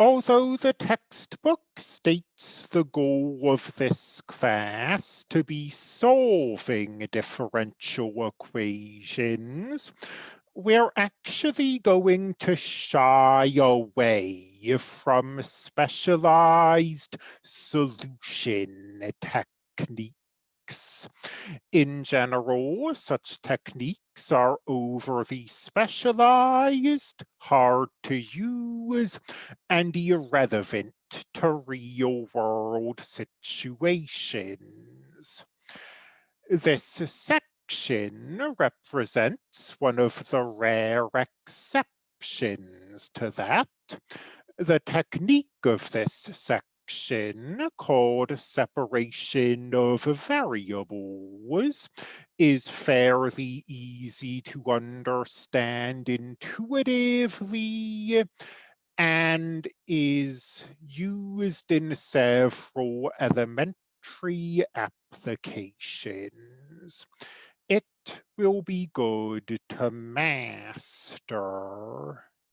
Although the textbook states the goal of this class to be solving differential equations, we're actually going to shy away from specialized solution techniques. In general, such techniques are overly specialized, hard to use, and irrelevant to real-world situations. This section represents one of the rare exceptions to that. The technique of this section called separation of variables is fairly easy to understand intuitively and is used in several elementary applications. It will be good to master.